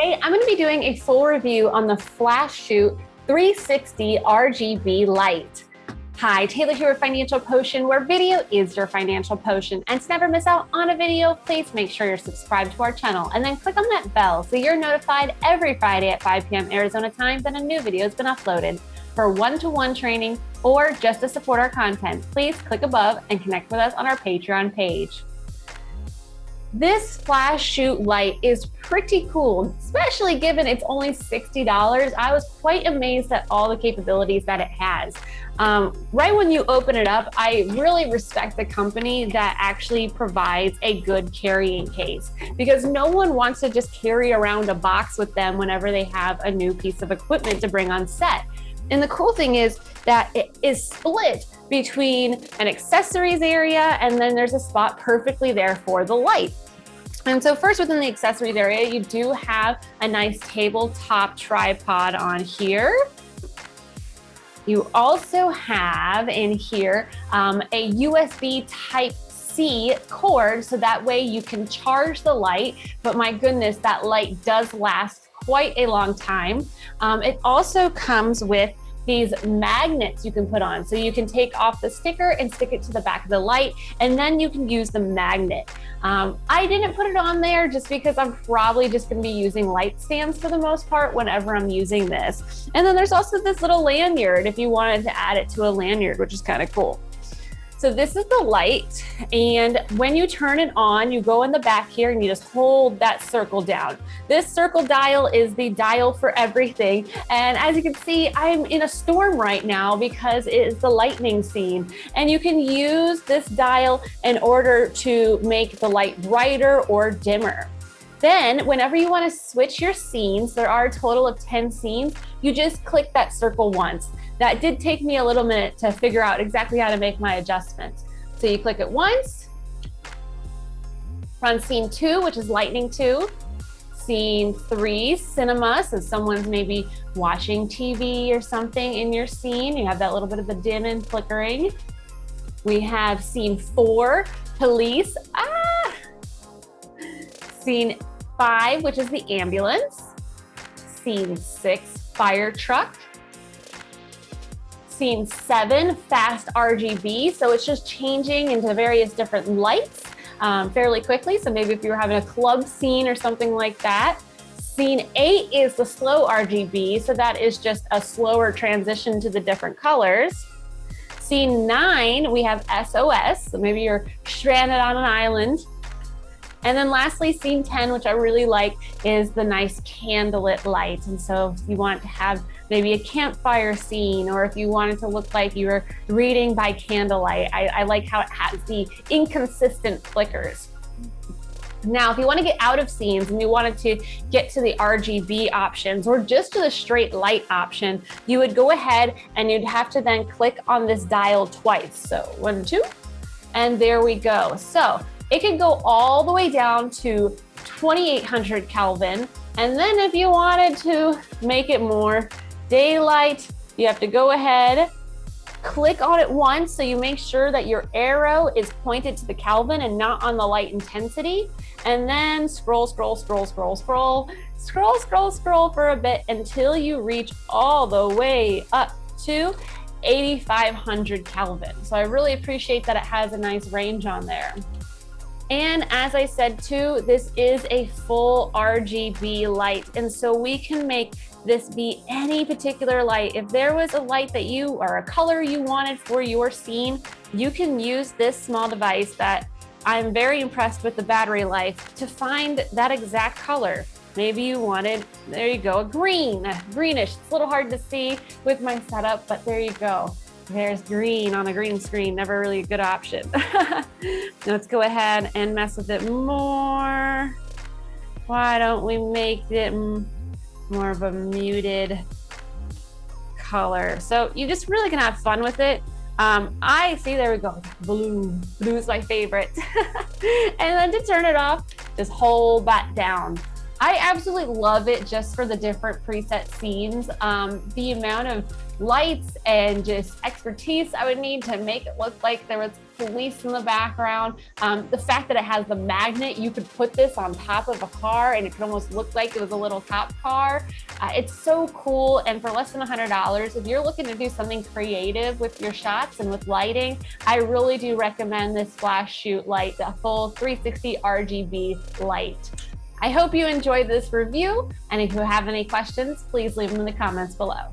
Today, I'm going to be doing a full review on the Flash Shoot 360 RGB light. Hi, Taylor here with Financial Potion, where video is your financial potion. And to never miss out on a video, please make sure you're subscribed to our channel and then click on that bell so you're notified every Friday at 5 p.m. Arizona time that a new video has been uploaded. For one-to-one -one training or just to support our content, please click above and connect with us on our Patreon page. This flash shoot light is pretty cool, especially given it's only $60. I was quite amazed at all the capabilities that it has. Um, right when you open it up, I really respect the company that actually provides a good carrying case because no one wants to just carry around a box with them whenever they have a new piece of equipment to bring on set. And the cool thing is that it is split between an accessories area and then there's a spot perfectly there for the light. And so first within the accessories area, you do have a nice tabletop tripod on here. You also have in here um, a USB type C cord, so that way you can charge the light, but my goodness, that light does last quite a long time. Um, it also comes with these magnets you can put on. So you can take off the sticker and stick it to the back of the light, and then you can use the magnet. Um, I didn't put it on there just because I'm probably just gonna be using light stands for the most part whenever I'm using this. And then there's also this little lanyard if you wanted to add it to a lanyard, which is kind of cool. So this is the light. And when you turn it on, you go in the back here and you just hold that circle down. This circle dial is the dial for everything. And as you can see, I'm in a storm right now because it is the lightning scene. And you can use this dial in order to make the light brighter or dimmer. Then whenever you wanna switch your scenes, there are a total of 10 scenes, you just click that circle once. That did take me a little minute to figure out exactly how to make my adjustments. So you click it once, run scene two, which is lightning two, scene three, cinema, so someone's maybe watching TV or something in your scene. You have that little bit of the dim and flickering. We have scene four, police. Ah! Scene five, which is the ambulance. Scene six, fire truck. Scene seven, fast RGB. So it's just changing into various different lights um, fairly quickly. So maybe if you were having a club scene or something like that. Scene eight is the slow RGB. So that is just a slower transition to the different colors. Scene nine, we have SOS. So maybe you're stranded on an island and then lastly, scene 10, which I really like, is the nice candlelit light. And so if you want to have maybe a campfire scene, or if you wanted to look like you were reading by candlelight, I, I like how it has the inconsistent flickers. Now, if you want to get out of scenes and you wanted to get to the RGB options or just to the straight light option, you would go ahead and you'd have to then click on this dial twice. So one, two, and there we go. So it can go all the way down to 2800 Kelvin. And then if you wanted to make it more daylight, you have to go ahead, click on it once so you make sure that your arrow is pointed to the Kelvin and not on the light intensity. And then scroll, scroll, scroll, scroll, scroll, scroll, scroll, scroll for a bit until you reach all the way up to 8500 Kelvin. So I really appreciate that it has a nice range on there. And as I said too, this is a full RGB light. And so we can make this be any particular light. If there was a light that you or a color you wanted for your scene, you can use this small device that I'm very impressed with the battery life to find that exact color. Maybe you wanted, there you go, a green, greenish. It's a little hard to see with my setup, but there you go. There's green on a green screen, never really a good option. Let's go ahead and mess with it more. Why don't we make it more of a muted color? So you just really can have fun with it. Um, I see, there we go, blue. Blue is my favorite. and then to turn it off, just hold that down. I absolutely love it just for the different preset scenes. Um, the amount of lights and just expertise I would need to make it look like there was police in the background. Um, the fact that it has the magnet, you could put this on top of a car and it could almost look like it was a little cop car. Uh, it's so cool. And for less than $100, if you're looking to do something creative with your shots and with lighting, I really do recommend this flash shoot light, the full 360 RGB light. I hope you enjoyed this review. And if you have any questions, please leave them in the comments below.